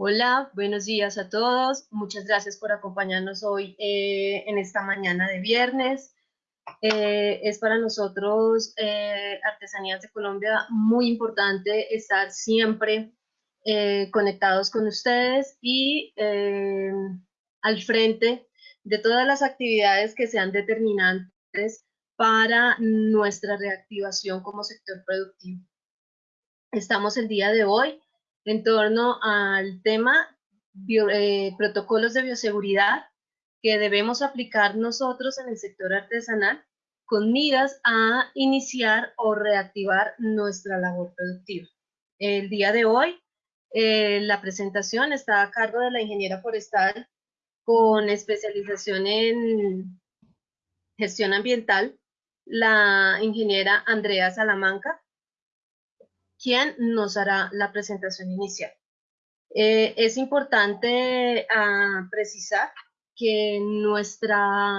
Hola, buenos días a todos. Muchas gracias por acompañarnos hoy eh, en esta mañana de viernes. Eh, es para nosotros, eh, Artesanías de Colombia, muy importante estar siempre conectados con ustedes y al frente de todas las actividades que sean determinantes para nuestra reactivación como sector productivo. Estamos el día de hoy en torno al tema eh, protocolos de bioseguridad que debemos aplicar nosotros en el sector artesanal con miras a iniciar o reactivar nuestra labor productiva. El día de hoy, eh, la presentación está a cargo de la ingeniera forestal con especialización en gestión ambiental, la ingeniera Andrea Salamanca, quien nos hará la presentación inicial. Eh, es importante ah, precisar que nuestra,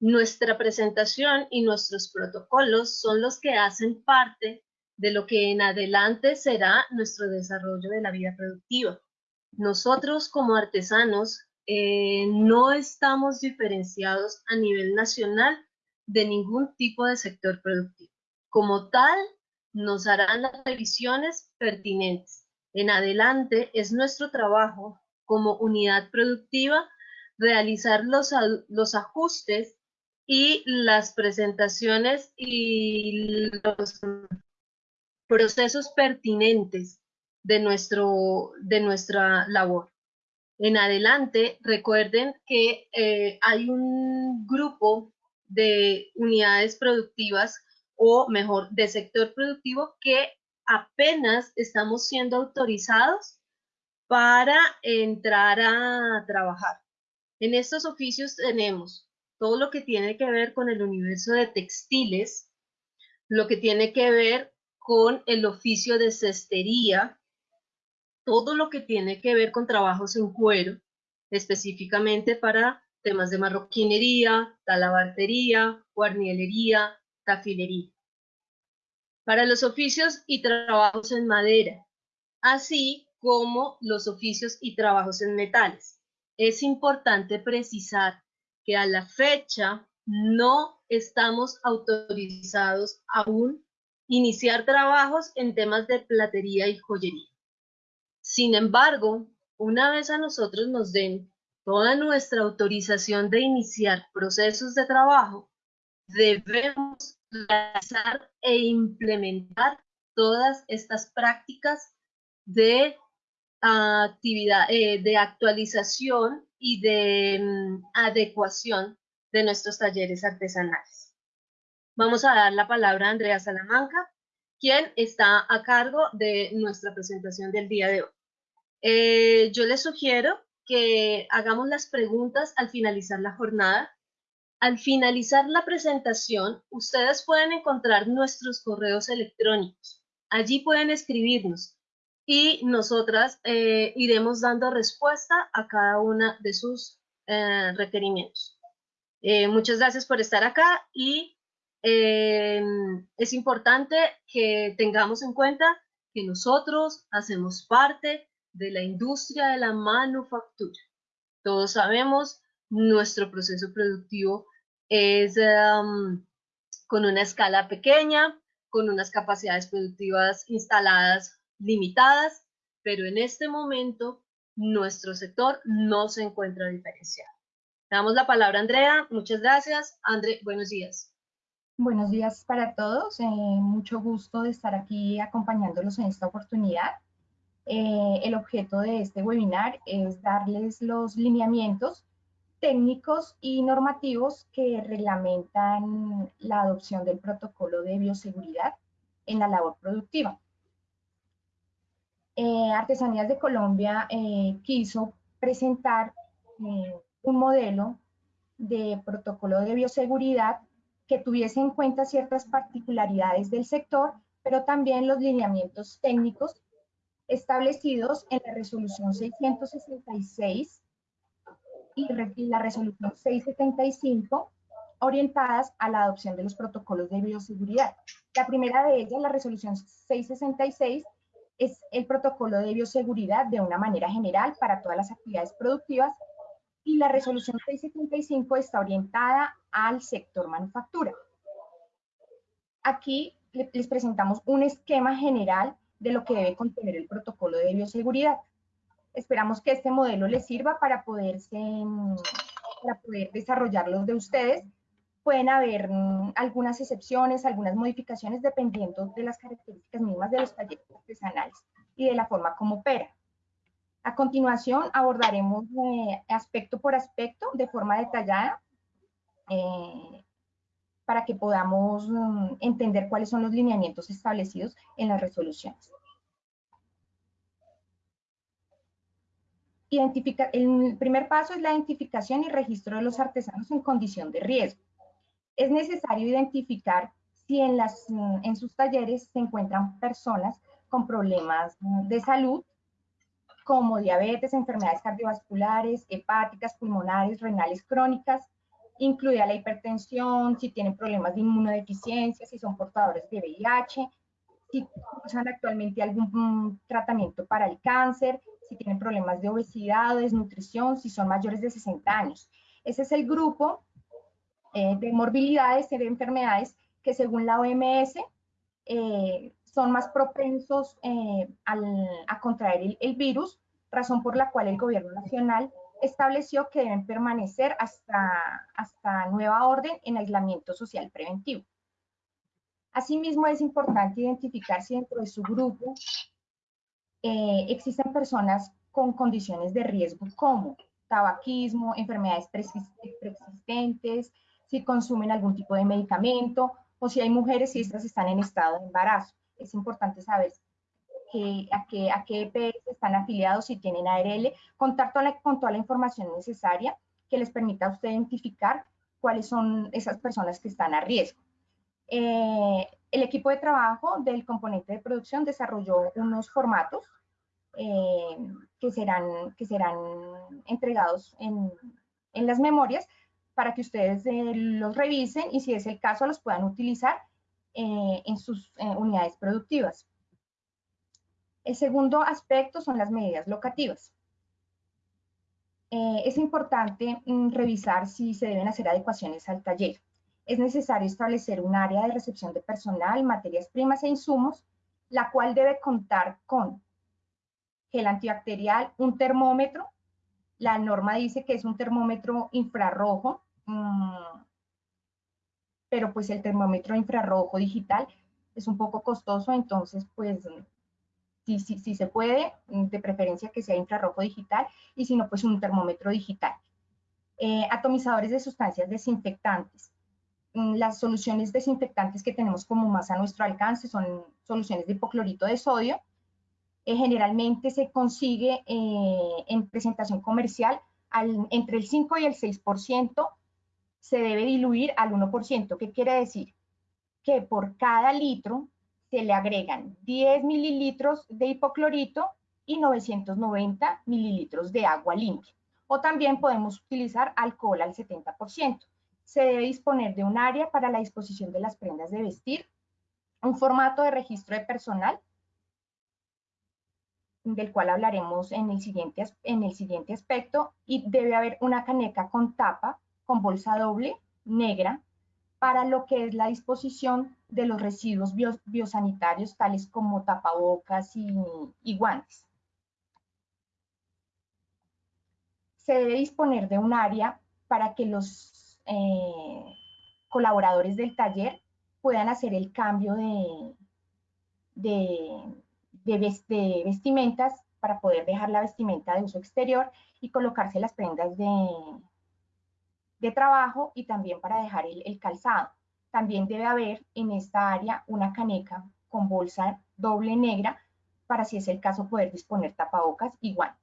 nuestra presentación y nuestros protocolos son los que hacen parte de lo que en adelante será nuestro desarrollo de la vida productiva. Nosotros como artesanos eh, no estamos diferenciados a nivel nacional de ningún tipo de sector productivo. Como tal, nos harán las revisiones pertinentes. En adelante es nuestro trabajo como unidad productiva realizar los, los ajustes y las presentaciones y los procesos pertinentes de, nuestro, de nuestra labor. En adelante, recuerden que eh, hay un grupo de unidades productivas o mejor, de sector productivo que apenas estamos siendo autorizados para entrar a trabajar. En estos oficios tenemos todo lo que tiene que ver con el universo de textiles, lo que tiene que ver con el oficio de cestería, todo lo que tiene que ver con trabajos en cuero, específicamente para temas de marroquinería, talabartería, guarnielería, tafilería. Para los oficios y trabajos en madera, así como los oficios y trabajos en metales. Es importante precisar que a la fecha no estamos autorizados aún iniciar trabajos en temas de platería y joyería. Sin embargo, una vez a nosotros nos den toda nuestra autorización de iniciar procesos de trabajo, debemos realizar e implementar todas estas prácticas de actividad, eh, de actualización y de mm, adecuación de nuestros talleres artesanales. Vamos a dar la palabra a Andrea Salamanca, quien está a cargo de nuestra presentación del día de hoy. Eh, yo les sugiero que hagamos las preguntas al finalizar la jornada al finalizar la presentación, ustedes pueden encontrar nuestros correos electrónicos. Allí pueden escribirnos y nosotras eh, iremos dando respuesta a cada una de sus eh, requerimientos. Eh, muchas gracias por estar acá y es importante que tengamos en cuenta que nosotros hacemos parte de la industria de la manufactura. Todos sabemos nuestro proceso productivo es con una escala pequeña, con unas capacidades productivas instaladas limitadas, pero en este momento nuestro sector no se encuentra diferenciado. damos la palabra a Andrea. Muchas gracias. André, buenos días. Buenos días para todos. Eh, mucho gusto de estar aquí acompañándolos en esta oportunidad. Eh, el objeto de este webinar es darles los lineamientos técnicos y normativos que reglamentan la adopción del protocolo de bioseguridad en la labor productiva. Eh, Artesanías de Colombia eh, quiso presentar eh, un modelo de protocolo de bioseguridad que tuviese en cuenta ciertas particularidades del sector, pero también los lineamientos técnicos establecidos en la resolución 666 y la resolución 675 orientadas a la adopción de los protocolos de bioseguridad. La primera de ellas, la resolución 666, es el protocolo de bioseguridad de una manera general para todas las actividades productivas y la resolución 675 está orientada al sector manufactura. Aquí les presentamos un esquema general de lo que debe contener el protocolo de bioseguridad. Esperamos que este modelo les sirva para, poderse, para poder desarrollarlos de ustedes. Pueden haber mm, algunas excepciones, algunas modificaciones dependiendo de las características mismas de los talleres artesanales y de la forma como opera. A continuación abordaremos eh, aspecto por aspecto de forma detallada eh, para que podamos mm, entender cuáles son los lineamientos establecidos en las resoluciones. Identifica, el primer paso es la identificación y registro de los artesanos en condición de riesgo. Es necesario identificar si en, las, en sus talleres se encuentran personas con problemas de salud, como diabetes, enfermedades cardiovasculares, hepáticas, pulmonares, renales crónicas, incluida la hipertensión, si tienen problemas de inmunodeficiencia, si son portadores de VIH, si usan actualmente algún tratamiento para el cáncer, si tienen problemas de obesidad o desnutrición, si son mayores de 60 años. Ese es el grupo eh, de morbilidades, de enfermedades que según la OMS eh, son más propensos eh, a contraer el virus, razón por la cual el gobierno nacional estableció que deben permanecer hasta, hasta nueva orden en aislamiento social preventivo. Asimismo, es importante identificar si dentro de su grupo eh, existen personas con condiciones de riesgo como tabaquismo, enfermedades preexistentes, si consumen algún tipo de medicamento o si hay mujeres y estas están en estado de embarazo. Es importante saber a, qué, a EPS están afiliados, si tienen ARL, contar toda con toda la información necesaria que les permita a usted identificar cuáles son esas personas que están a riesgo. Eh, el equipo de trabajo del componente de producción desarrolló unos formatos eh, que, serán, que serán entregados en, en las memorias para que ustedes eh, los revisen y si es el caso los puedan utilizar en sus unidades productivas. El segundo aspecto son las medidas locativas. Eh, es importante mm, revisar si se deben hacer adecuaciones al taller. Es necesario establecer un área de recepción de personal, materias primas e insumos, la cual debe contar con gel antibacterial, un termómetro. La norma dice que es un termómetro infrarrojo, mm, pero pues el termómetro infrarrojo digital es un poco costoso, entonces pues si, se puede, de preferencia que sea infrarrojo digital, y si no, pues un termómetro digital. Eh, atomizadores de sustancias desinfectantes. Mm, las soluciones desinfectantes que tenemos como más a nuestro alcance son soluciones de hipoclorito de sodio. Eh, generalmente se consigue eh, en presentación comercial entre el 5 y el 6%, se debe diluir al 1%. ¿Qué quiere decir? Que por cada litro se le agregan 10 mililitros de hipoclorito y 990 mililitros de agua limpia. O también podemos utilizar alcohol al 70%. Se debe disponer de un área para la disposición de las prendas de vestir, un formato de registro de personal, del cual hablaremos en el siguiente, en el siguiente aspecto, y debe haber una caneca con tapa, con bolsa doble, negra, para lo que es la disposición de los residuos biosanitarios, tales como tapabocas y, guantes. Se debe disponer de un área para que los eh, colaboradores del taller puedan hacer el cambio de, vestimentas para poder dejar la vestimenta de uso exterior y colocarse las prendas de, de trabajo y también para dejar el, calzado. También debe haber en esta área una caneca con bolsa doble negra para si es el caso poder disponer tapabocas y guantes.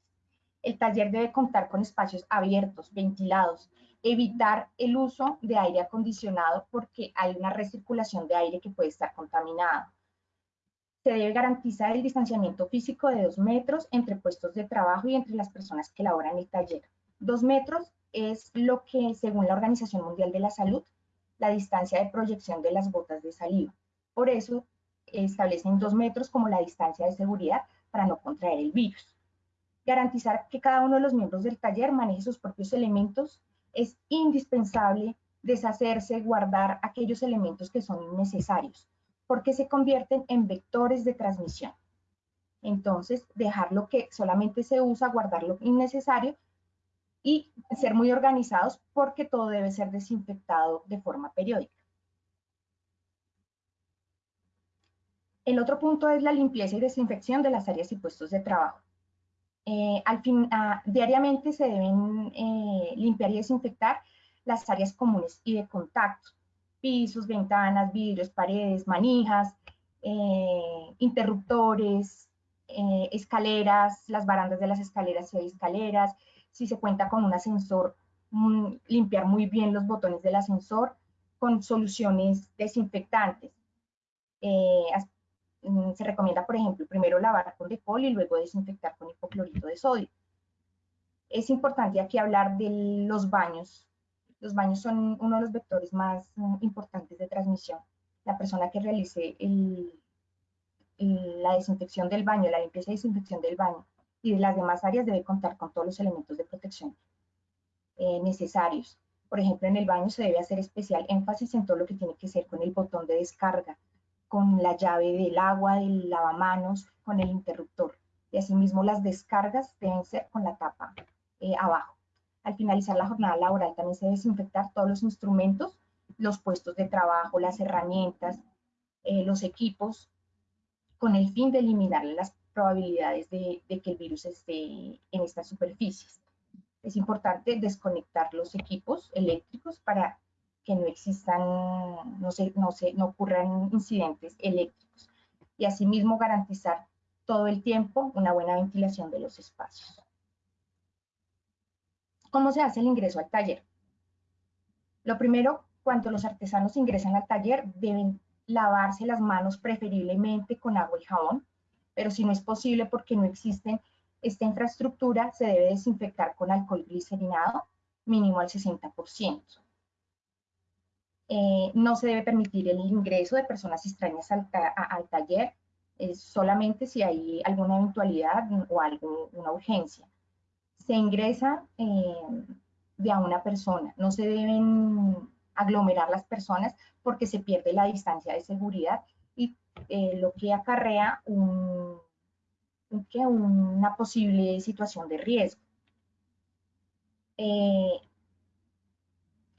El taller debe contar con espacios abiertos, ventilados, evitar el uso de aire acondicionado porque hay una recirculación de aire que puede estar contaminado. Se debe garantizar el distanciamiento físico de dos metros entre puestos de trabajo y entre las personas que laboran el taller. Dos metros es lo que, según la Organización Mundial de la Salud, la distancia de proyección de las gotas de saliva. Por eso, establecen dos metros como la distancia de seguridad para no contraer el virus. Garantizar que cada uno de los miembros del taller maneje sus propios elementos. Es indispensable deshacerse, guardar aquellos elementos que son innecesarios, porque se convierten en vectores de transmisión. Entonces, dejar lo que solamente se usa, guardar lo innecesario y ser muy organizados porque todo debe ser desinfectado de forma periódica. El otro punto es la limpieza y desinfección de las áreas y puestos de trabajo. Eh, al fin, ah, diariamente se deben eh, limpiar y desinfectar las áreas comunes y de contacto, pisos, ventanas, vidrios, paredes, manijas, eh, interruptores, escaleras, las barandas de las escaleras si hay escaleras, si se cuenta con un ascensor, mm, limpiar muy bien los botones del ascensor con soluciones desinfectantes. Mm, se recomienda, por ejemplo, primero lavar con decol y luego desinfectar con hipoclorito de sodio. Es importante aquí hablar de los baños. Los baños son uno de los vectores más mm, importantes de transmisión. La persona que realice la desinfección del baño, la limpieza y desinfección del baño y de las demás áreas debe contar con todos los elementos de protección eh, necesarios. Por ejemplo, en el baño se debe hacer especial énfasis en todo lo que tiene que ser con el botón de descarga, con la llave del agua, del lavamanos, con el interruptor. Y asimismo las descargas deben ser con la tapa eh, abajo. Al finalizar la jornada laboral también se desinfectar todos los instrumentos, los puestos de trabajo, las herramientas, eh, los equipos, con el fin de eliminar las probabilidades de, de, que el virus esté en estas superficies. Es importante desconectar los equipos eléctricos para que no existan, no, se, no, se, no ocurran incidentes eléctricos y asimismo garantizar todo el tiempo una buena ventilación de los espacios. ¿Cómo se hace el ingreso al taller? Lo primero, cuando los artesanos ingresan al taller, deben lavarse las manos preferiblemente con agua y jabón, pero si no es posible porque no existe esta infraestructura, se debe desinfectar con alcohol glicerinado, mínimo al 60%. Eh, no se debe permitir el ingreso de personas extrañas al, taller, solamente si hay alguna eventualidad o alguna urgencia. Se ingresa eh, de a una persona, no se deben aglomerar las personas porque se pierde la distancia de seguridad y eh, lo que acarrea una posible situación de riesgo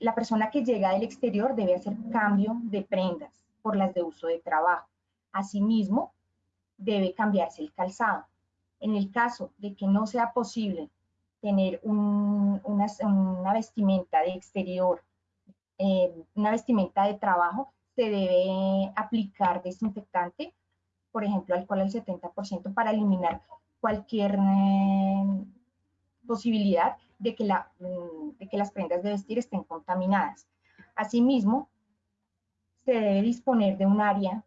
la persona que llega del exterior debe hacer cambio de prendas por las de uso de trabajo. Asimismo, debe cambiarse el calzado. En el caso de que no sea posible tener una, vestimenta de exterior, eh, una vestimenta de trabajo, se debe aplicar desinfectante, por ejemplo, alcohol al 70% para eliminar cualquier eh, posibilidad de que, la, mm, de que las prendas de vestir estén contaminadas. Asimismo, se debe disponer de un área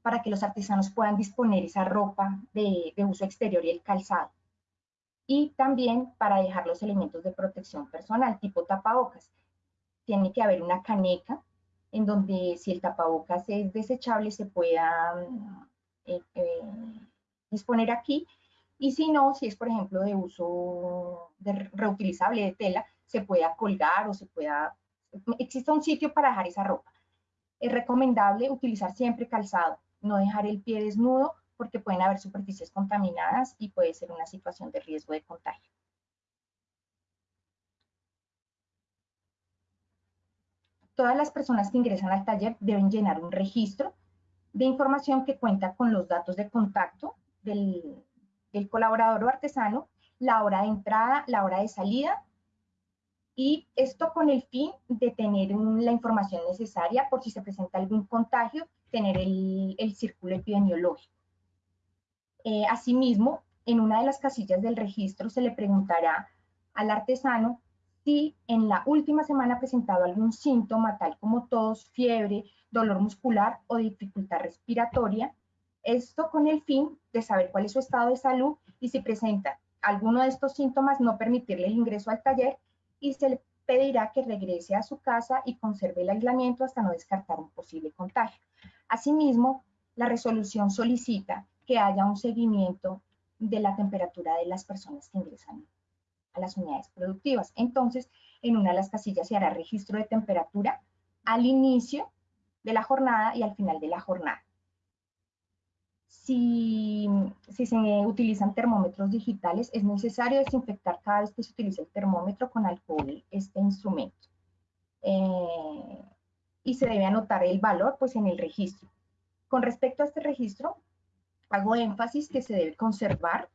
para que los artesanos puedan disponer esa ropa de, uso exterior y el calzado. Y también para dejar los elementos de protección personal, tipo tapabocas. Tiene que haber una caneca en donde si el tapabocas es desechable se pueda eh, eh, disponer aquí y si no, si es por ejemplo de uso reutilizable de tela, se pueda colgar o se pueda, existe un sitio para dejar esa ropa. Es recomendable utilizar siempre calzado, no dejar el pie desnudo porque pueden haber superficies contaminadas y puede ser una situación de riesgo de contagio. Todas las personas que ingresan al taller deben llenar un registro de información que cuenta con los datos de contacto del, el colaborador o artesano, la hora de entrada, la hora de salida, y esto con el fin de tener la información necesaria por si se presenta algún contagio, tener el, círculo epidemiológico. Eh, asimismo, en una de las casillas del registro se le preguntará al artesano si en la última semana ha presentado algún síntoma, tal como tos, fiebre, dolor muscular o dificultad respiratoria, esto con el fin de saber cuál es su estado de salud y si presenta alguno de estos síntomas, no permitirle el ingreso al taller y se le pedirá que regrese a su casa y conserve el aislamiento hasta no descartar un posible contagio. Asimismo, la resolución solicita que haya un seguimiento de la temperatura de las personas que ingresan a las unidades productivas. Entonces, en una de las casillas se hará registro de temperatura al inicio de la jornada y al final de la jornada. Si, se utilizan termómetros digitales, es necesario desinfectar cada vez que se utiliza el termómetro con alcohol este instrumento. Eh, y se debe anotar el valor pues, en el registro. Con respecto a este registro, hago énfasis que se debe conservar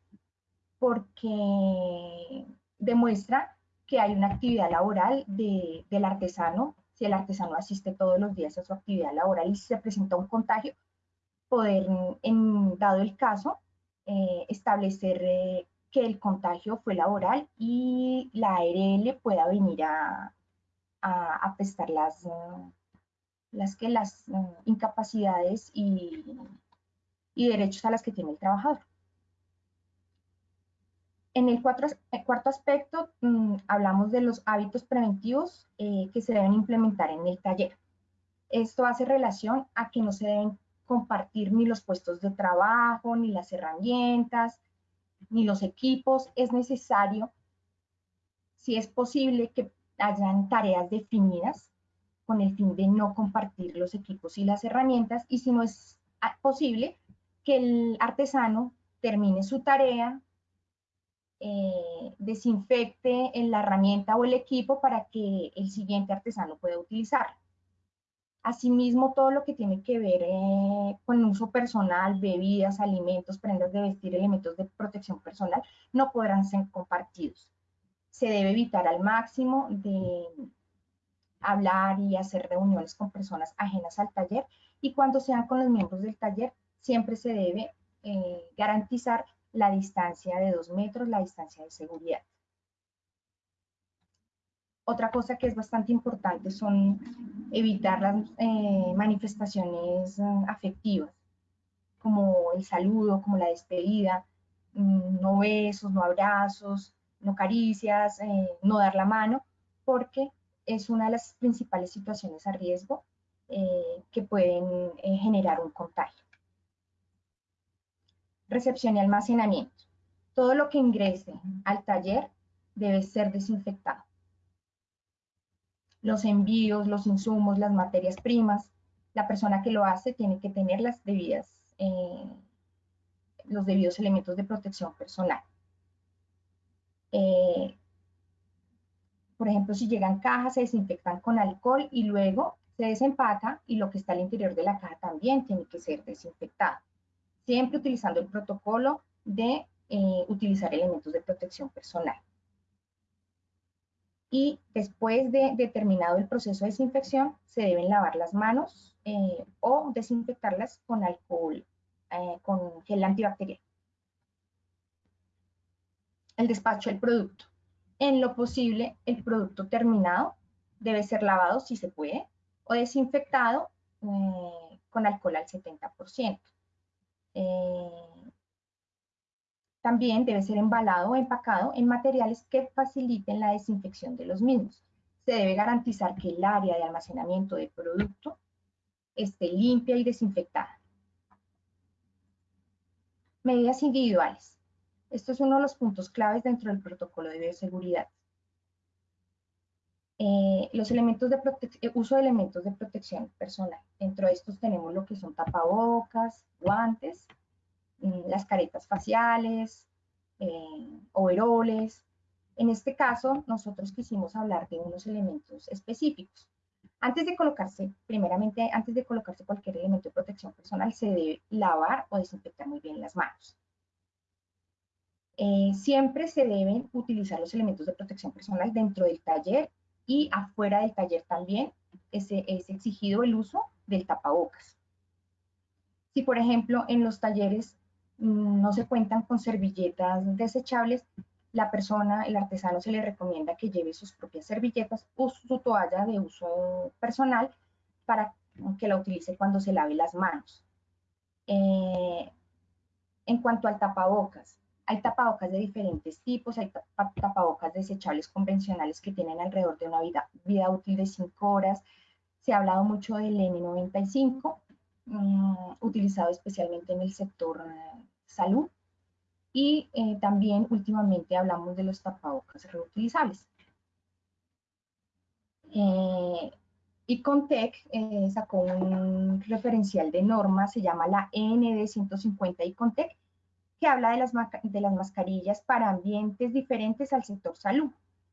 porque demuestra que hay una actividad laboral del artesano. Si el artesano asiste todos los días a su actividad laboral y se presenta un contagio, poder, en, dado el caso, eh, establecer eh, que el contagio fue laboral y la ARL pueda venir a, a, prestar las, las, que, las mm, incapacidades y, y derechos a las que tiene el trabajador. En el, cuarto aspecto, mm, hablamos de los hábitos preventivos eh, que se deben implementar en el taller. Esto hace relación a que no se deben compartir ni los puestos de trabajo, ni las herramientas, ni los equipos. Es necesario, si es posible, que hayan tareas definidas con el fin de no compartir los equipos y las herramientas. Y si no es ah, posible, que el artesano termine su tarea, eh, desinfecte la herramienta o el equipo para que el siguiente artesano pueda utilizarlo. Asimismo, todo lo que tiene que ver eh, con uso personal, bebidas, alimentos, prendas de vestir, elementos de protección personal, no podrán ser compartidos. Se debe evitar al máximo de hablar y hacer reuniones con personas ajenas al taller y cuando sean con los miembros del taller, siempre se debe eh, garantizar la distancia de dos metros, la distancia de seguridad. Otra cosa que es bastante importante son evitar las eh, manifestaciones eh, afectivas, como el saludo, como la despedida, mm, no besos, no abrazos, no caricias, no dar la mano, porque es una de las principales situaciones a riesgo que pueden generar un contagio recepción y almacenamiento. Todo lo que ingrese al taller debe ser desinfectado. Los envíos, los insumos, las materias primas, la persona que lo hace tiene que tener las debidas, eh, los debidos elementos de protección personal. Eh, por ejemplo, si llegan cajas, se desinfectan con alcohol y luego se desempaca y lo que está al interior de la caja también tiene que ser desinfectado siempre utilizando el protocolo de eh, utilizar elementos de protección personal. Y después de determinado el proceso de desinfección, se deben lavar las manos eh, o desinfectarlas con alcohol, eh, con gel antibacterial. El despacho del producto. En lo posible, el producto terminado debe ser lavado si se puede o desinfectado con alcohol al 70%. Eh, también debe ser embalado o empacado en materiales que faciliten la desinfección de los mismos. Se debe garantizar que el área de almacenamiento del producto esté limpia y desinfectada. Medidas individuales. Esto es uno de los puntos claves dentro del protocolo de bioseguridad. Eh, los elementos de eh, uso de elementos de protección personal. Dentro de estos tenemos lo que son tapabocas, guantes, mm, las caretas faciales, eh, overoles. En este caso, nosotros quisimos hablar de unos elementos específicos. Antes de colocarse, primeramente, antes de colocarse cualquier elemento de protección personal, se debe lavar o desinfectar muy bien las manos. siempre se deben utilizar los elementos de protección personal dentro del taller y afuera del taller también es, es exigido el uso del tapabocas. Si, por ejemplo, en los talleres mm, no se cuentan con servilletas desechables, la persona, el artesano, se le recomienda que lleve sus propias servilletas o su toalla de uso personal para que la utilice cuando se lave las manos. Eh, en cuanto al tapabocas, hay tapabocas de diferentes tipos, hay tapabocas desechables convencionales que tienen alrededor de una vida, vida útil de 5 horas. Se ha hablado mucho del N95 mm, utilizado especialmente en el sector eh, salud. Y eh, también últimamente hablamos de los tapabocas reutilizables. Eh, eh, sacó un referencial de normas, se llama la END 150 y que habla de las, de las mascarillas para ambientes diferentes al sector salud.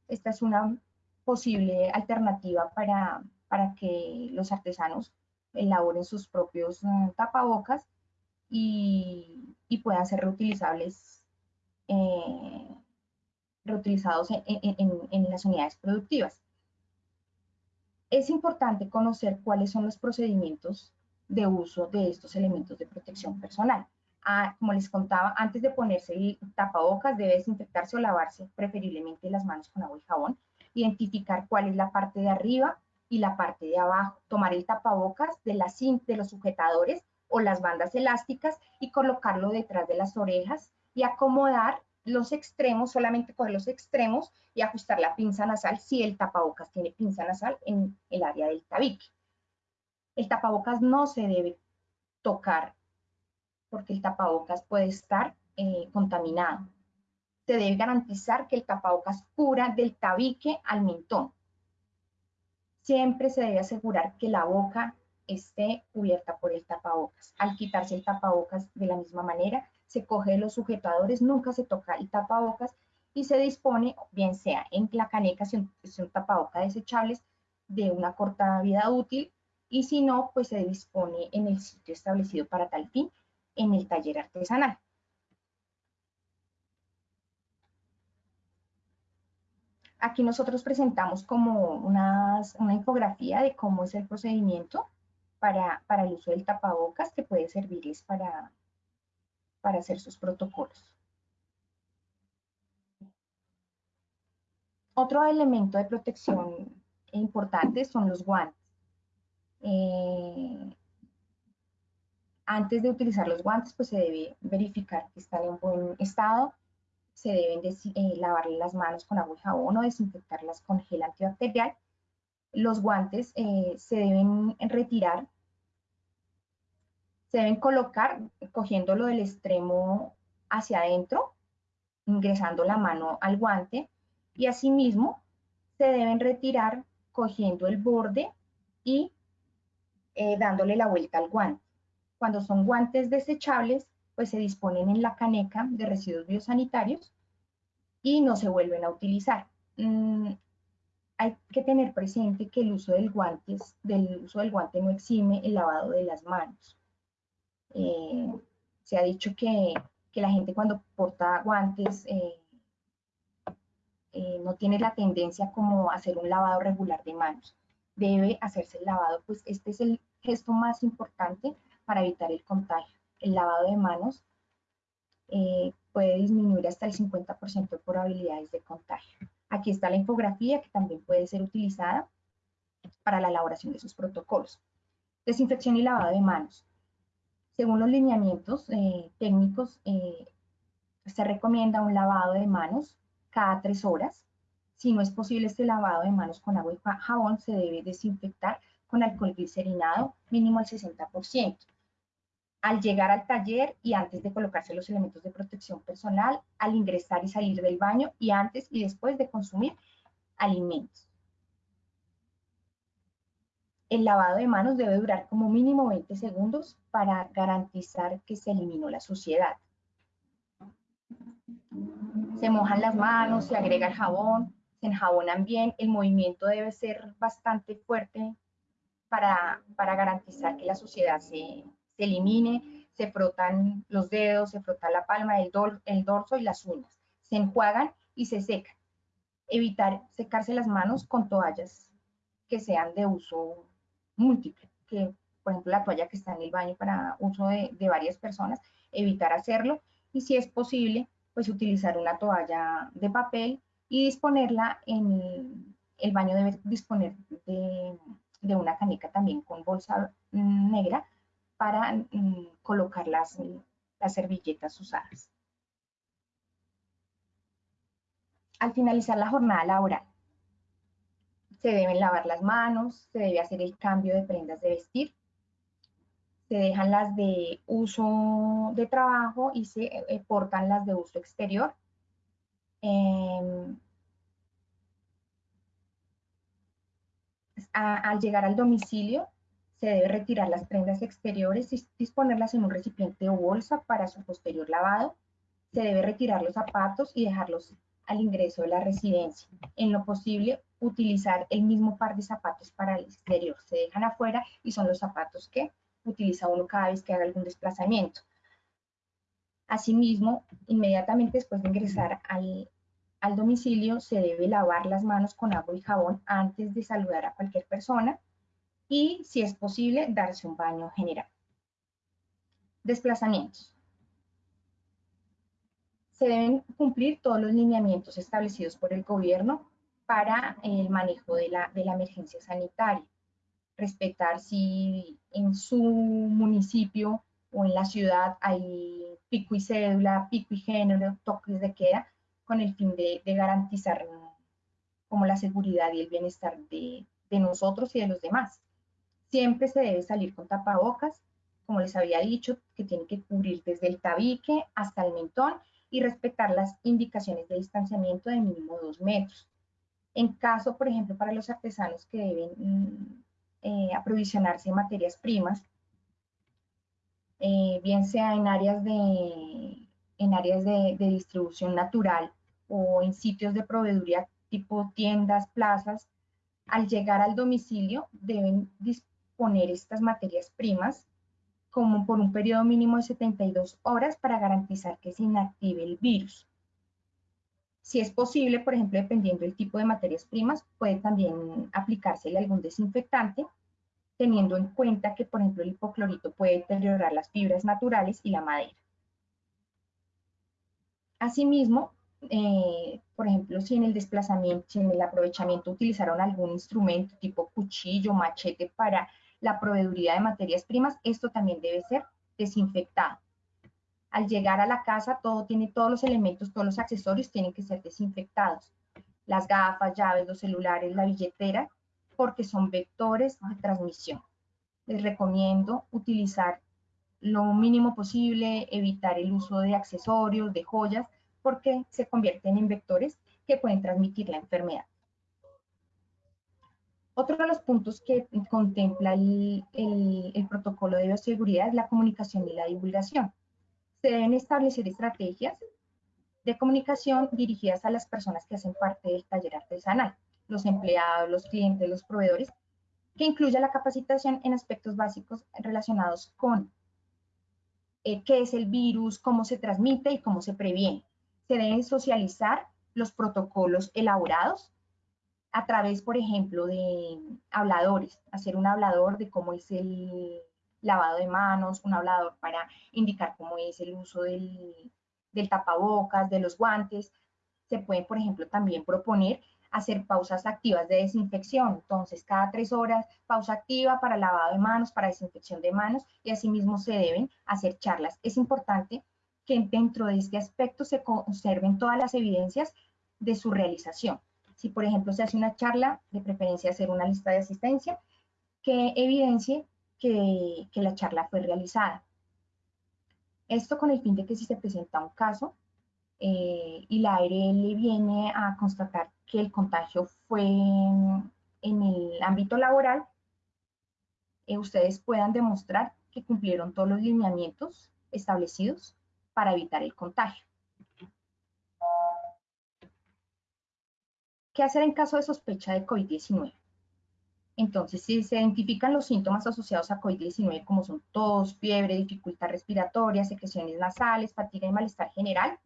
Esta es una posible alternativa para, para que los artesanos elaboren sus propios mm, tapabocas y, y, puedan ser reutilizables, eh, reutilizados en, en, en las unidades productivas. Es importante conocer cuáles son los procedimientos de uso de estos elementos de protección personal. Ah, como les contaba, antes de ponerse el tapabocas debe desinfectarse o lavarse preferiblemente las manos con agua y jabón, identificar cuál es la parte de arriba y la parte de abajo, tomar el tapabocas de, la, de los sujetadores o las bandas elásticas y colocarlo detrás de las orejas y acomodar los extremos, solamente coger los extremos y ajustar la pinza nasal si el tapabocas tiene pinza nasal en el área del tabique. El tapabocas no se debe tocar porque el tapabocas puede estar eh, contaminado. Se debe garantizar que el tapabocas cura del tabique al mentón. Siempre se debe asegurar que la boca esté cubierta por el tapabocas. Al quitarse el tapabocas de la misma manera, se coge los sujetadores, nunca se toca el tapabocas y se dispone, bien sea en la caneca, si es un tapabocas desechables, de una corta vida útil, y si no, pues se dispone en el sitio establecido para tal fin, en el taller artesanal. Aquí nosotros presentamos como una infografía de cómo es el procedimiento para, para el uso del tapabocas que puede servirles para, para hacer sus protocolos. Otro elemento de protección importante son los guantes. Eh, antes de utilizar los guantes, pues se debe verificar que están en buen estado. Se deben eh, lavar las manos con agua y jabón o desinfectarlas con gel antibacterial. Los guantes eh, se deben retirar se deben colocar cogiéndolo del extremo hacia adentro, ingresando la mano al guante y asimismo se deben retirar cogiendo el borde y eh, dándole la vuelta al guante. Cuando son guantes desechables, pues se disponen en la caneca de residuos biosanitarios y no se vuelven a utilizar. Mm, hay que tener presente que el uso del, del uso del guante no exime el lavado de las manos. Eh, se ha dicho que, la gente cuando porta guantes eh, eh, no tiene la tendencia como a hacer un lavado regular de manos. Debe hacerse el lavado, pues este es el gesto más importante para evitar el contagio. El lavado de manos puede disminuir hasta el 50% de probabilidades de contagio. Aquí está la infografía que también puede ser utilizada para la elaboración de sus protocolos. Desinfección y lavado de manos. Según los lineamientos eh, técnicos, eh, se recomienda un lavado de manos cada tres horas. Si no es posible este lavado de manos con agua y jabón, se debe desinfectar con alcohol glicerinado mínimo al 60%. Al llegar al taller y antes de colocarse los elementos de protección personal, al ingresar y salir del baño y antes y después de consumir alimentos el lavado de manos debe durar como mínimo 20 segundos para garantizar que se eliminó la suciedad. Se mojan las manos, se agrega el jabón, se enjabonan bien. El movimiento debe ser bastante fuerte para, garantizar que la suciedad se, elimine. Se frotan los dedos, se frota la palma, el, el dorso y las uñas. Se enjuagan y se secan. Evitar secarse las manos con toallas que sean de uso múltiple, que por ejemplo la toalla que está en el baño para uso de, varias personas, evitar hacerlo y si es posible, pues utilizar una toalla de papel y disponerla en el, baño debe disponer de, una canica también con bolsa negra para mm, colocar las, las servilletas usadas. Al finalizar la jornada laboral, se deben lavar las manos, se debe hacer el cambio de prendas de vestir, se dejan las de uso de trabajo y se eh, portan las de uso exterior. Em, al llegar al domicilio, se debe retirar las prendas exteriores y disponerlas en un recipiente o bolsa para su posterior lavado. Se debe retirar los zapatos y dejarlos al ingreso de la residencia. En lo posible, utilizar el mismo par de zapatos para el exterior. Se dejan afuera y son los zapatos que utiliza uno cada vez que haga algún desplazamiento. Asimismo, inmediatamente después de ingresar al, al domicilio, se debe lavar las manos con agua y jabón antes de saludar a cualquier persona y, si es posible, darse un baño general. Desplazamientos. Se deben cumplir todos los lineamientos establecidos por el gobierno para el manejo de la, de la emergencia sanitaria. Respetar si en su municipio o en la ciudad hay pico y cédula, pico y género, toques de queda, con el fin de, de garantizar como la seguridad y el bienestar de, de nosotros y de los demás. Siempre se debe salir con tapabocas, como les había dicho, que tiene que cubrir desde el tabique hasta el mentón y respetar las indicaciones de distanciamiento de mínimo dos metros. En caso, por ejemplo, para los artesanos que deben mm, eh, aprovisionarse de materias primas, eh, bien sea en áreas, de, en áreas de, distribución natural o en sitios de proveeduría tipo tiendas, plazas, al llegar al domicilio deben poner estas materias primas como por un periodo mínimo de 72 horas para garantizar que se inactive el virus. Si es posible, por ejemplo, dependiendo del tipo de materias primas, puede también aplicársele algún desinfectante, teniendo en cuenta que, por ejemplo, el hipoclorito puede deteriorar las fibras naturales y la madera. Asimismo, eh, por ejemplo, si en el desplazamiento, si en el aprovechamiento utilizaron algún instrumento tipo cuchillo, machete para la proveeduría de materias primas, esto también debe ser desinfectado. Al llegar a la casa, todo tiene todos los elementos, todos los accesorios tienen que ser desinfectados. Las gafas, llaves, los celulares, la billetera, porque son vectores de transmisión. Les recomiendo utilizar lo mínimo posible, evitar el uso de accesorios, de joyas, porque se convierten en vectores que pueden transmitir la enfermedad. Otro de los puntos que contempla el, protocolo de bioseguridad es la comunicación y la divulgación. Se deben establecer estrategias de comunicación dirigidas a las personas que hacen parte del taller artesanal, los empleados, los clientes, los proveedores, que incluya la capacitación en aspectos básicos relacionados con eh, qué es el virus, cómo se transmite y cómo se previene. Se deben socializar los protocolos elaborados a través, por ejemplo, de habladores, hacer un hablador de cómo es el lavado de manos, un hablador para indicar cómo es el uso del, tapabocas, de los guantes. Se puede, por ejemplo, también proponer hacer pausas activas de desinfección. Entonces, cada tres horas, pausa activa para lavado de manos, para desinfección de manos, y asimismo se deben hacer charlas. Es importante que dentro de este aspecto se conserven todas las evidencias de su realización. Si, por ejemplo, se hace una charla, de preferencia hacer una lista de asistencia que evidencie que, la charla fue realizada. Esto con el fin de que si se presenta un caso eh, y la ARL viene a constatar que el contagio fue en, el ámbito laboral, eh, ustedes puedan demostrar que cumplieron todos los lineamientos establecidos para evitar el contagio. ¿Qué hacer en caso de sospecha de COVID-19? Entonces, si se identifican los síntomas asociados a COVID-19 como son tos, fiebre, dificultad respiratoria, secreciones nasales, fatiga y malestar general,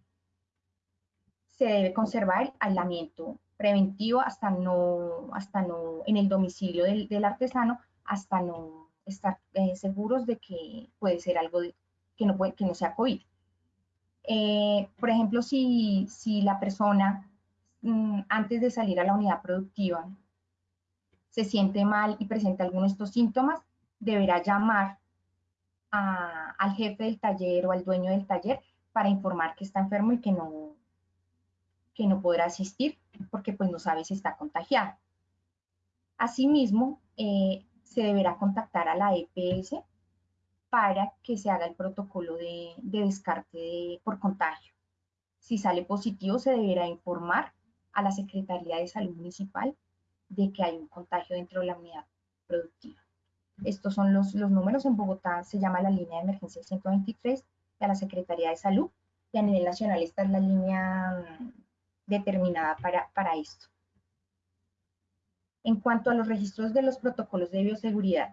se debe conservar el aislamiento preventivo hasta no, hasta no, en el domicilio del, artesano, hasta no estar eh, seguros de que puede ser algo que, no puede, que no sea COVID. Eh, por ejemplo, si, si la persona antes de salir a la unidad productiva se siente mal y presenta alguno de estos síntomas, deberá llamar al jefe del taller o al dueño del taller para informar que está enfermo y que no, que no podrá asistir porque pues no sabe si está contagiado. Asimismo, eh, se deberá contactar a la EPS para que se haga el protocolo de, descarte por contagio. Si sale positivo, se deberá informar a la Secretaría de Salud Municipal de que hay un contagio dentro de la unidad productiva. Estos son los, los números. En Bogotá se llama la línea de emergencia 123 de la Secretaría de Salud y a nivel nacional esta es la línea mm, determinada para, para esto. En cuanto a los registros de los protocolos de bioseguridad,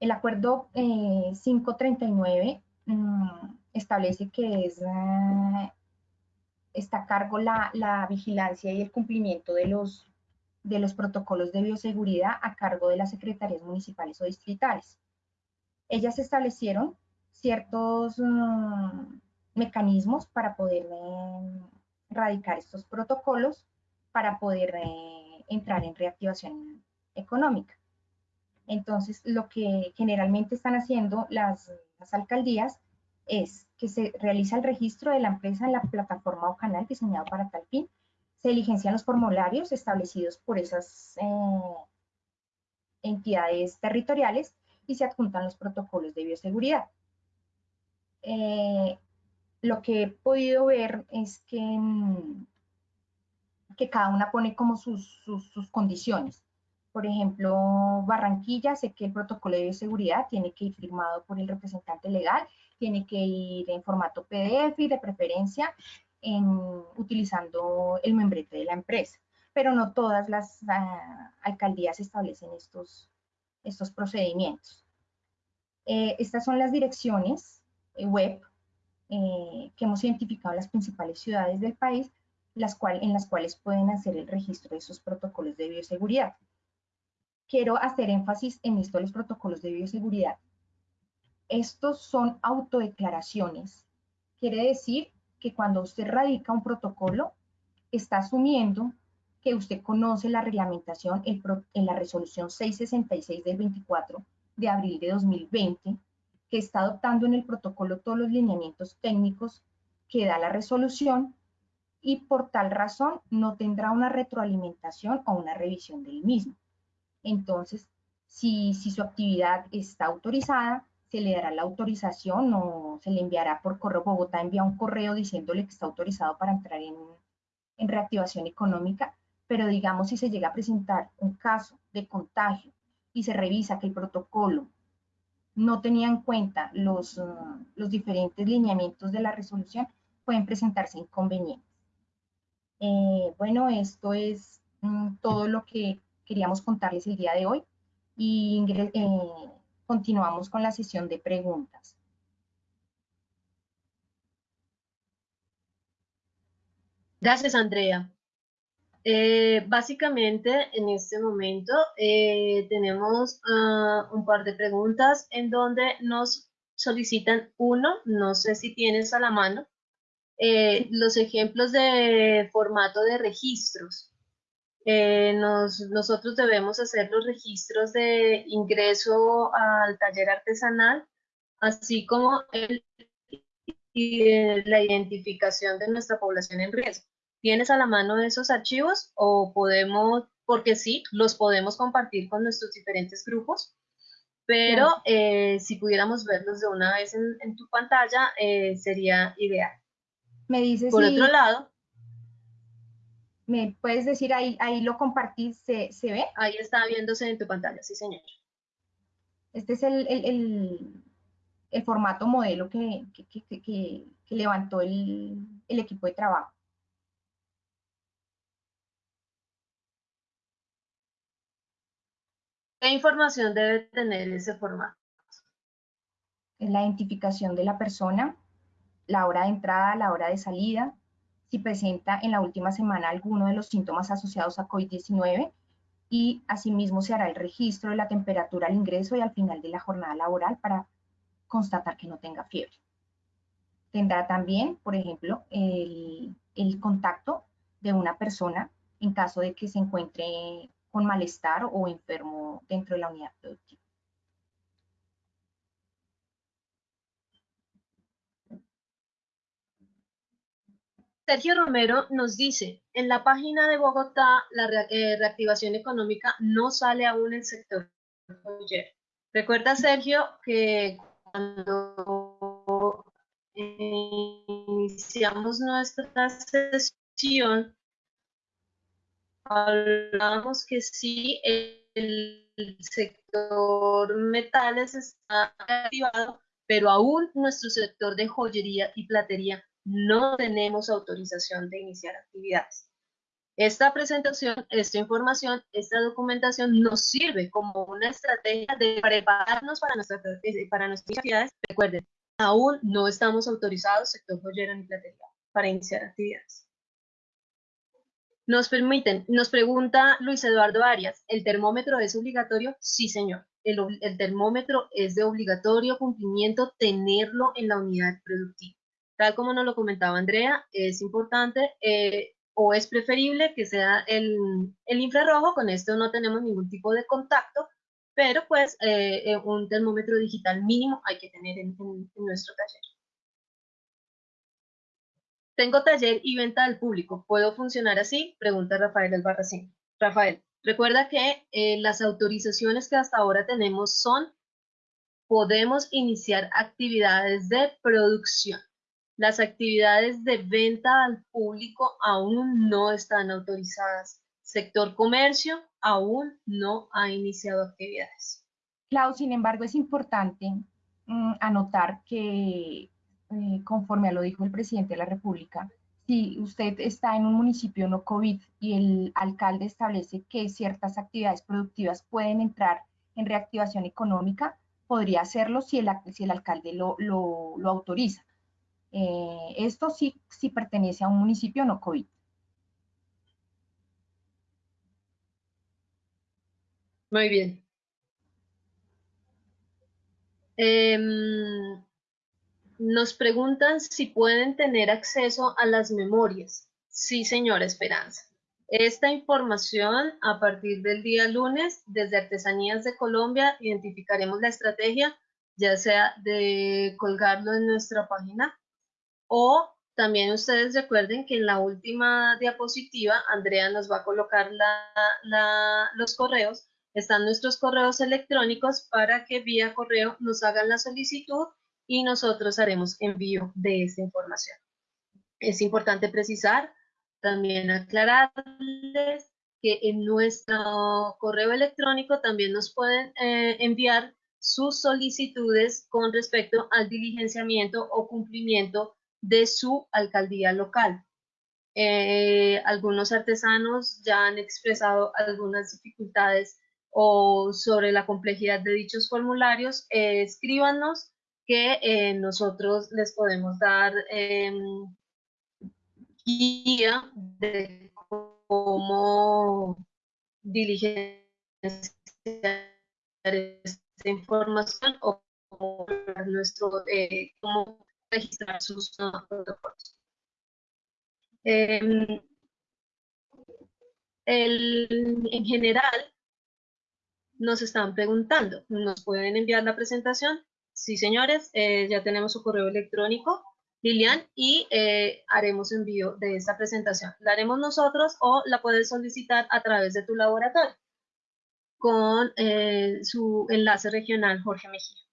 el acuerdo 539 eh, mm, establece que es, eh, está a cargo la, la, vigilancia y el cumplimiento de los, de los protocolos de bioseguridad a cargo de las secretarías municipales o distritales. Ellas establecieron ciertos mm, mecanismos para poder eh, erradicar estos protocolos, para poder entrar en reactivación económica. Entonces, lo que generalmente están haciendo las, alcaldías es que se realiza el registro de la empresa en la plataforma o canal diseñado para tal fin, se diligencian los formularios establecidos por esas eh, entidades territoriales y se adjuntan los protocolos de bioseguridad. Eh, lo que he podido ver es que, mm, que cada una pone como sus condiciones. Por ejemplo, Barranquilla, sé que el protocolo de bioseguridad tiene que ir firmado por el representante legal, tiene que ir en formato PDF y de preferencia en, utilizando el membrete de la empresa. Pero no todas las ah, alcaldías establecen estos, estos procedimientos. Eh, estas son las direcciones eh, web eh, que hemos identificado en las principales ciudades del país, las cual, en las cuales pueden hacer el registro de esos protocolos de bioseguridad quiero hacer énfasis en esto de los protocolos de bioseguridad. Estos son autodeclaraciones. Quiere decir que cuando usted radica un protocolo, está asumiendo que usted conoce la reglamentación en la resolución 666 del 24 de abril de 2020, que está adoptando en el protocolo todos los lineamientos técnicos que da la resolución y por tal razón no tendrá una retroalimentación o una revisión del mismo. Entonces, si, su actividad está autorizada, se le dará la autorización o se le enviará por correo. Bogotá envía un correo diciéndole que está autorizado para entrar en, reactivación económica, pero digamos si se llega a presentar un caso de contagio y se revisa que el protocolo no tenía en cuenta los, uh, los diferentes lineamientos de la resolución, pueden presentarse inconvenientes. Eh, bueno, esto es mm, todo lo que queríamos contarles el día de hoy eh, continuamos con la sesión de preguntas. Gracias, Andrea. Eh, básicamente, en este momento eh, tenemos ah, un par de preguntas en donde nos solicitan uno, no sé si tienes a la mano, los ejemplos de formato de registros. Eh, nosotros debemos hacer los registros de ingreso al taller artesanal, así como la identificación de nuestra población en riesgo. ¿Tienes a la mano esos archivos o podemos, porque sí, los podemos compartir con nuestros diferentes grupos? Pero eh, si pudiéramos verlos de una vez en, tu pantalla, eh, sería ideal. Me dices Por otro lado, ¿Me puedes decir ahí, ahí lo compartí, ¿se, ve? Ahí está viéndose en tu pantalla, sí señor. Este es el, formato modelo que, levantó el, equipo de trabajo. ¿Qué información debe tener ese formato? Es la identificación de la persona, la hora de entrada, la hora de salida, si presenta en la última semana alguno de los síntomas asociados a COVID-19 y asimismo se hará el registro de la temperatura al ingreso y al final de la jornada laboral para constatar que no tenga fiebre. Tendrá también, por ejemplo, el, el contacto de una persona en caso de que se encuentre con malestar o enfermo dentro de la unidad productiva. Sergio Romero nos dice, en la página de Bogotá, la eh, reactivación económica no sale aún el sector Recuerda, Sergio, que cuando iniciamos nuestra sesión, hablábamos que sí, el sector metales está activado, pero aún nuestro sector de joyería y platería no tenemos autorización de iniciar actividades. Esta presentación, esta información, esta documentación nos sirve como una estrategia de prepararnos eh, para nuestras actividades. Recuerden, aún no estamos autorizados, sector joyero ni platería, para iniciar actividades. Nos permiten, nos pregunta Luis Eduardo Arias, ¿el termómetro es obligatorio? Sí, señor. El termómetro es de obligatorio cumplimiento tenerlo en la unidad productiva. Tal como nos lo comentaba Andrea, es importante eh, o es preferible que sea el, infrarrojo, con esto no tenemos ningún tipo de contacto, pero pues eh, eh, un termómetro digital mínimo hay que tener en, nuestro taller. Tengo taller y venta al público. ¿Puedo funcionar así? Pregunta Rafael Albarracín. Rafael, recuerda que las autorizaciones que hasta ahora tenemos son, podemos iniciar actividades de producción. Las actividades de venta al público aún no están autorizadas. Sector comercio aún no ha iniciado actividades. Clau, sin embargo, es importante mm, anotar que, eh, conforme a lo dijo el presidente de la República, si usted está en un municipio no COVID y el alcalde establece que ciertas actividades productivas pueden entrar en reactivación económica, podría hacerlo si el, alcalde lo autoriza. Eh, esto sí, pertenece a un municipio no COVID. Muy bien. Em, nos preguntan si pueden tener acceso a las memorias. Sí, señora Esperanza. Esta información a partir del día lunes, desde Artesanías de Colombia, identificaremos la estrategia, ya sea de colgarlo en nuestra página o también ustedes recuerden que en la última diapositiva, Andrea nos va a colocar los correos. Están nuestros correos electrónicos para que vía correo nos hagan la solicitud y nosotros haremos envío de esta información. Es importante precisar, también aclararles que en nuestro correo electrónico también nos pueden eh, enviar sus solicitudes con respecto al diligenciamiento o cumplimiento de su alcaldía local. Eh, algunos artesanos ya han expresado algunas dificultades o sobre la complejidad de dichos formularios, eh, escríbanos que eh, nosotros les podemos dar em, guía de cómo diligenciar esta información o cómo registrar sus protocolos. Em, en general, nos están preguntando, ¿nos pueden enviar la presentación? Sí, señores, eh, ya tenemos su correo electrónico, Lilian, y eh, haremos envío de esta presentación. La haremos nosotros o la puedes solicitar a través de tu laboratorio con eh, su enlace regional Jorge Mejía.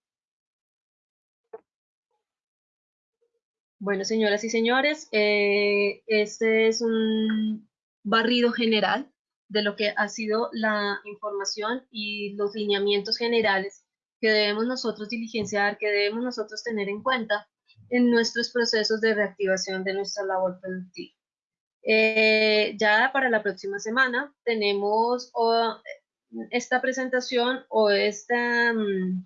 Bueno, señoras y señores, eh, este es un barrido general de lo que ha sido la información y los lineamientos generales que debemos nosotros diligenciar, que debemos nosotros tener en cuenta en nuestros procesos de reactivación de nuestra labor productiva. Eh, ya para la próxima semana tenemos esta presentación o esta, mm,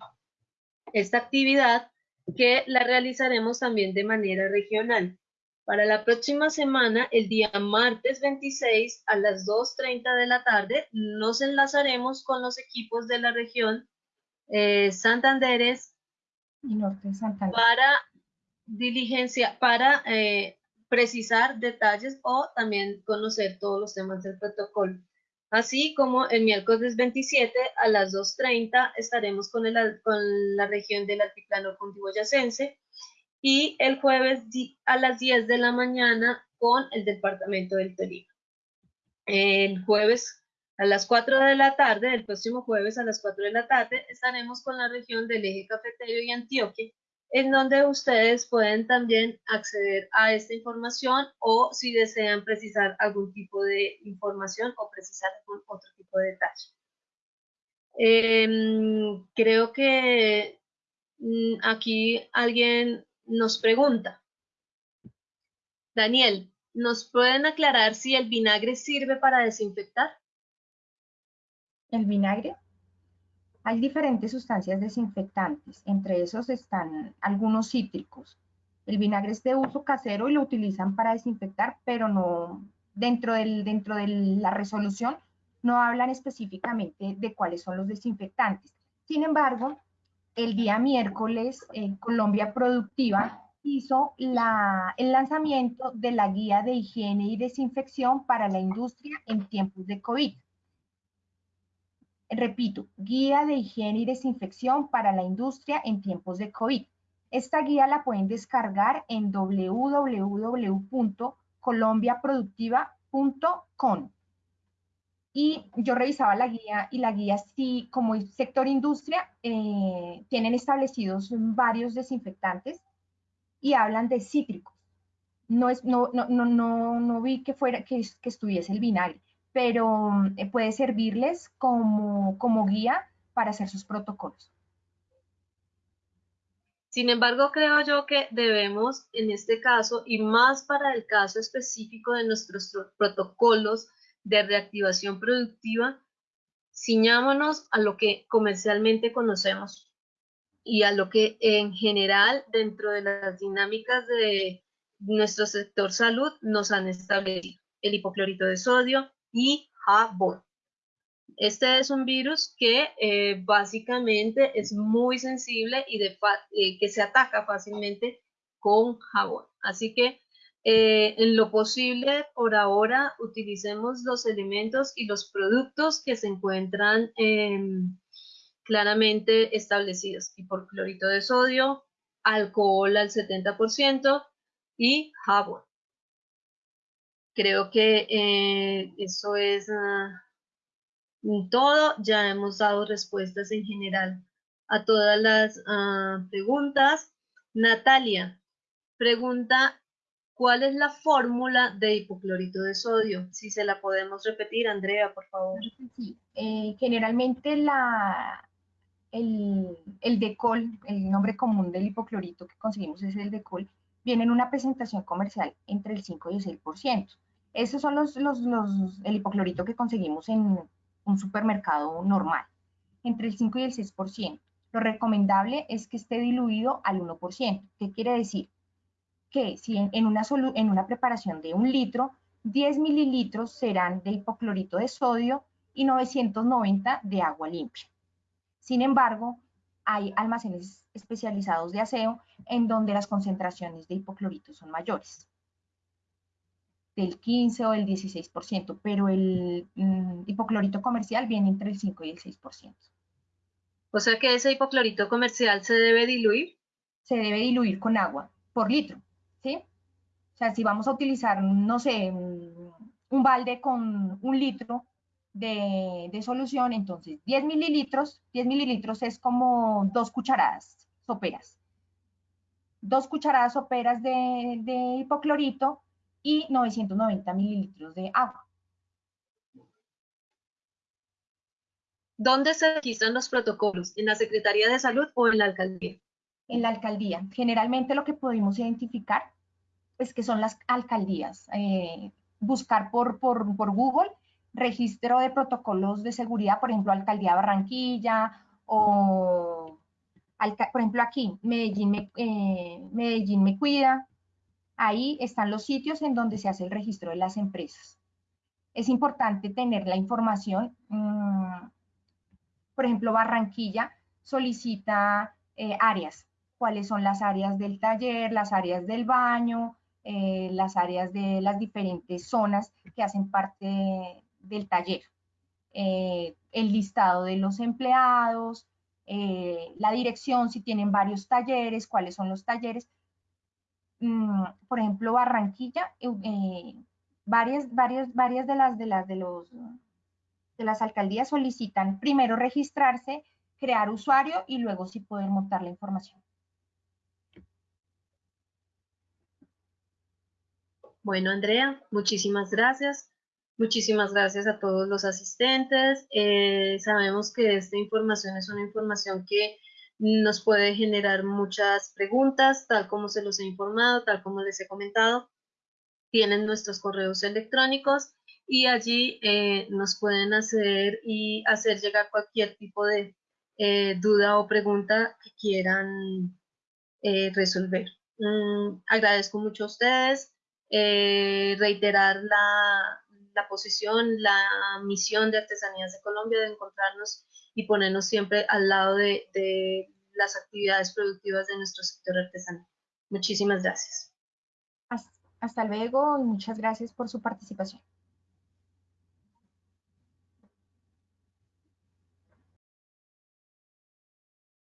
esta actividad que la realizaremos también de manera regional. Para la próxima semana, el día martes 26 a las 2.30 de la tarde, nos enlazaremos con los equipos de la región eh, Santanderes y Norte Santander. para diligencia, para eh, precisar detalles o también conocer todos los temas del protocolo. Así como el miércoles 27 a las 2.30 estaremos con, la región del altiplano cundiboyacense y el jueves a las 10 de la mañana con el departamento del Tolima. El jueves A las 4 de la tarde, el próximo jueves a las 4 de la tarde, estaremos con la región del eje cafetero y Antioquia, en donde ustedes pueden también acceder a esta información o si desean precisar algún tipo de información o precisar algún otro tipo de detalle. Em, creo que mm, aquí alguien nos pregunta. Daniel, ¿nos pueden aclarar si el vinagre sirve para desinfectar? el vinagre. Hay diferentes sustancias desinfectantes, entre esos están algunos cítricos. El vinagre es de uso casero y lo utilizan para desinfectar, pero no dentro, del, dentro de la resolución no hablan específicamente de cuáles son los desinfectantes. Sin embargo, el día miércoles, Colombia Productiva hizo la, el lanzamiento de la guía de higiene y desinfección para la industria en tiempos de COVID. Repito, guía de higiene y desinfección para la industria en tiempos de COVID. Esta guía la pueden descargar en www.colombiaproductiva.com. Y yo revisaba la guía y la guía sí, como sector industria, eh, tienen establecidos varios desinfectantes y hablan de cítricos. No, es, no, no, no, no, vi que, fuera, que estuviese el vinagre pero eh, puede servirles como, como guía para hacer sus protocolos. Sin embargo, creo yo que debemos, en este caso, y más para el caso específico de nuestros protocolos de reactivación productiva, ciñámonos a lo que comercialmente conocemos y a lo que en general dentro de las dinámicas de nuestro sector salud nos han establecido. El hipoclorito de sodio, y jabón. Este es un virus que eh, básicamente es muy sensible y eh, que se ataca fácilmente con jabón. Así que eh, en lo posible, por ahora, utilicemos los elementos y los productos que se encuentran em, claramente establecidos. clorito de sodio, alcohol al 70% y jabón. Creo que eh, eso es ah, todo. Ya hemos dado respuestas en general a todas las ah, preguntas. Natalia, pregunta, ¿cuál es la fórmula de hipoclorito de sodio? Si se la podemos repetir, Andrea, por favor. Sí, eh, generalmente la, el, el decol, el nombre común del hipoclorito que conseguimos es el decol, viene en una presentación comercial entre el 5 y el 6%. Esos son los, los, el hipoclorito que conseguimos en un supermercado normal, entre el 5 y el 6%. Lo recomendable es que esté diluido al 1%. ¿Qué quiere decir? Que si en, una, en una preparación de un litro, 10 mililitros serán de hipoclorito de sodio y 990 de agua limpia. Sin embargo, hay almacenes especializados de aseo en donde las concentraciones de hipoclorito son mayores del 15 o el 16%, pero el mm, hipoclorito comercial viene entre el 5 y el 6%. O sea que ese hipoclorito comercial se debe diluir. Se debe diluir con agua por litro, ¿sí? O sea, si vamos a utilizar, no sé, un balde con un litro de, de solución, entonces 10 mililitros, 10 mililitros es como dos cucharadas soperas. Dos cucharadas soperas de, de hipoclorito y 990 mililitros de agua. ¿Dónde se registran los protocolos? ¿En la Secretaría de Salud o en la alcaldía? En la alcaldía. Generalmente lo que podemos identificar es que son las alcaldías. Eh, buscar por, por, por, Google registro de protocolos de seguridad, por ejemplo, Alcaldía Barranquilla o, por ejemplo, aquí, Medellín me, eh, Medellín me cuida, Ahí están los sitios en donde se hace el registro de las empresas. Es importante tener la información. Mm, por ejemplo, Barranquilla solicita eh, áreas. ¿Cuáles son las áreas del taller, las áreas del baño, eh, las áreas de las diferentes zonas que hacen parte del taller? Eh, el listado de los empleados, la dirección, si tienen varios talleres, cuáles son los talleres Mm, por ejemplo, Barranquilla, eh, varias, varias, varias de las de las de los de las alcaldías solicitan primero registrarse, crear usuario y luego sí poder montar la información. Bueno, Andrea, muchísimas gracias. Muchísimas gracias a todos los asistentes. Eh, sabemos que esta información es una información que nos puede generar muchas preguntas, tal como se los he informado, tal como les he comentado. Tienen nuestros correos electrónicos y allí eh, nos pueden hacer y hacer llegar cualquier tipo de eh, duda o pregunta que quieran resolver. Mm, agradezco mucho a ustedes. reiterar la, la posición, la misión de Artesanías de Colombia de encontrarnos y ponernos siempre al lado de, las actividades productivas de nuestro sector artesanal. Muchísimas gracias. Hasta luego y muchas gracias por su participación.